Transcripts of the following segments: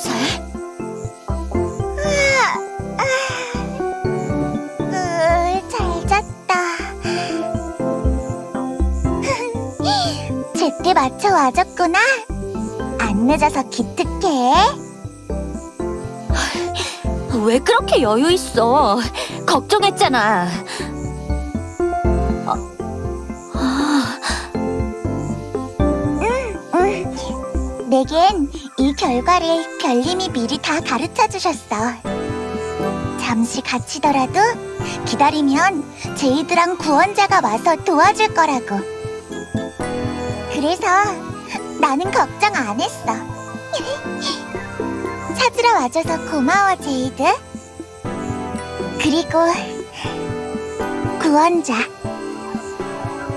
무사해? 으, 잘 잤다. 제때 맞춰 와줬구나. 안 늦어서 기특해. 왜 그렇게 여유 있어? 걱정했잖아. 아, 아, 응. 내겐 이 결과를 별님이 미리 다 가르쳐 주셨어. 잠시 갇히더라도 기다리면 제이드랑 구원자가 와서 도와줄 거라고. 그래서 나는 걱정 안 했어. 찾으러 와줘서 고마워, 제이드. 그리고 구원자.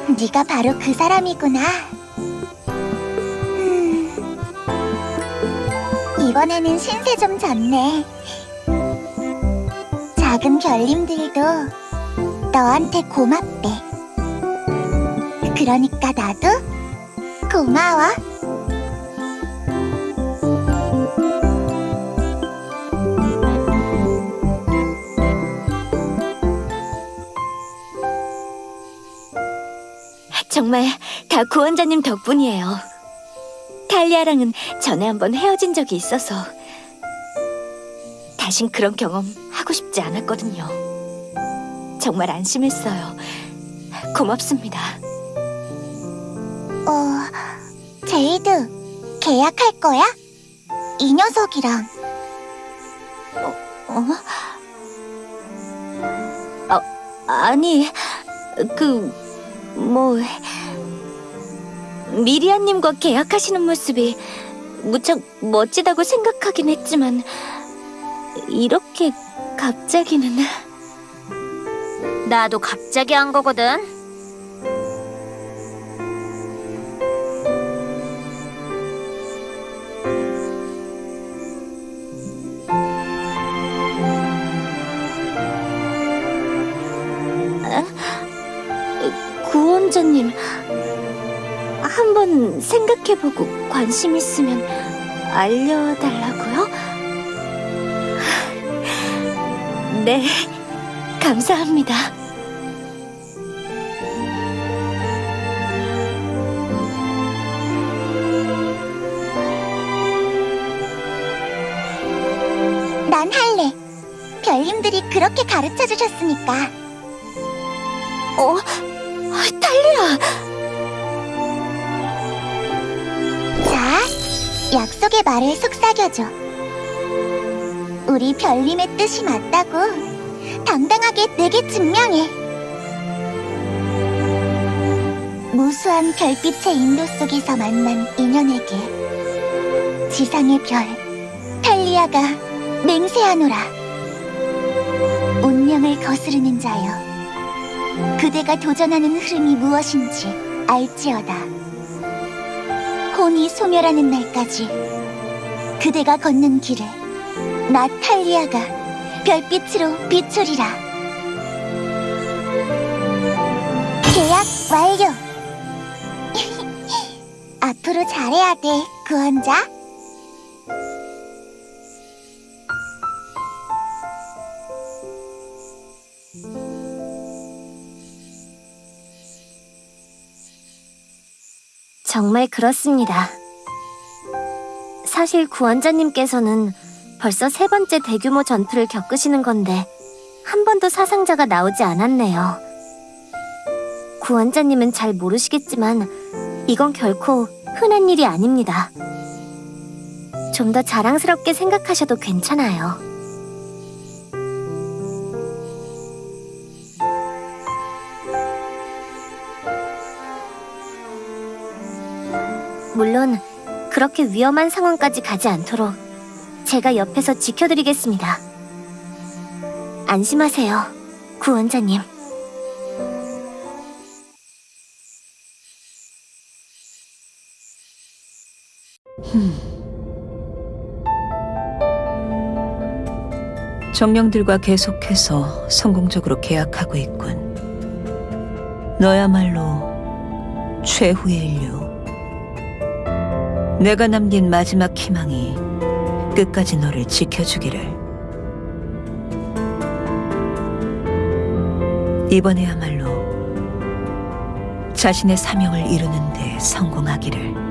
네가 바로 그 사람이구나. 이번에는 신세 좀 졌네. 작은 별님들도 너한테 고맙대. 그러니까 나도 고마워. 정말 다 구원자님 덕분이에요. 탈리아랑은 전에 한번 헤어진 적이 있어서 다신 그런 경험 하고 싶지 않았거든요. 정말 안심했어요. 고맙습니다. 어, 제이드, 계약할 거야? 이 녀석이랑. 어? 아, 아니, 그, 뭐, 미리아님과 계약하시는 모습이 무척 멋지다고 생각하긴 했지만, 이렇게 갑자기는. 나도 갑자기 한 거거든. 구원자님, 한번 생각해보고 관심 있으면 알려달라고요? 네, 감사합니다. 난 할래. 별님들이 그렇게 가르쳐 주셨으니까. 어, 탈리아! 약속의 말을 속삭여줘. 우리 별님의 뜻이 맞다고 당당하게 내게 증명해. 무수한 별빛의 인도 속에서 만난 인연에게 지상의 별, 탈리아가 맹세하노라. 운명을 거스르는 자여. 그대가 도전하는 흐름이 무엇인지 알지어다. 혼이 소멸하는 날까지 그대가 걷는 길을 나 탈리아가 별빛으로 비추리라. 계약 완료. 앞으로 잘해야 돼, 구원자. 정말 그렇습니다. 사실 구원자님께서는 벌써 세 번째 대규모 전투를 겪으시는 건데 한 번도 사상자가 나오지 않았네요. 구원자님은 잘 모르시겠지만 이건 결코 흔한 일이 아닙니다. 좀 더 자랑스럽게 생각하셔도 괜찮아요. 물론 그렇게 위험한 상황까지 가지 않도록 제가 옆에서 지켜드리겠습니다. 안심하세요, 구원자님. 정령들과 계속해서 성공적으로 계약하고 있군. 너야말로 최후의 인류. 내가 남긴 마지막 희망이 끝까지 너를 지켜주기를. 이번에야말로 자신의 사명을 이루는 데 성공하기를.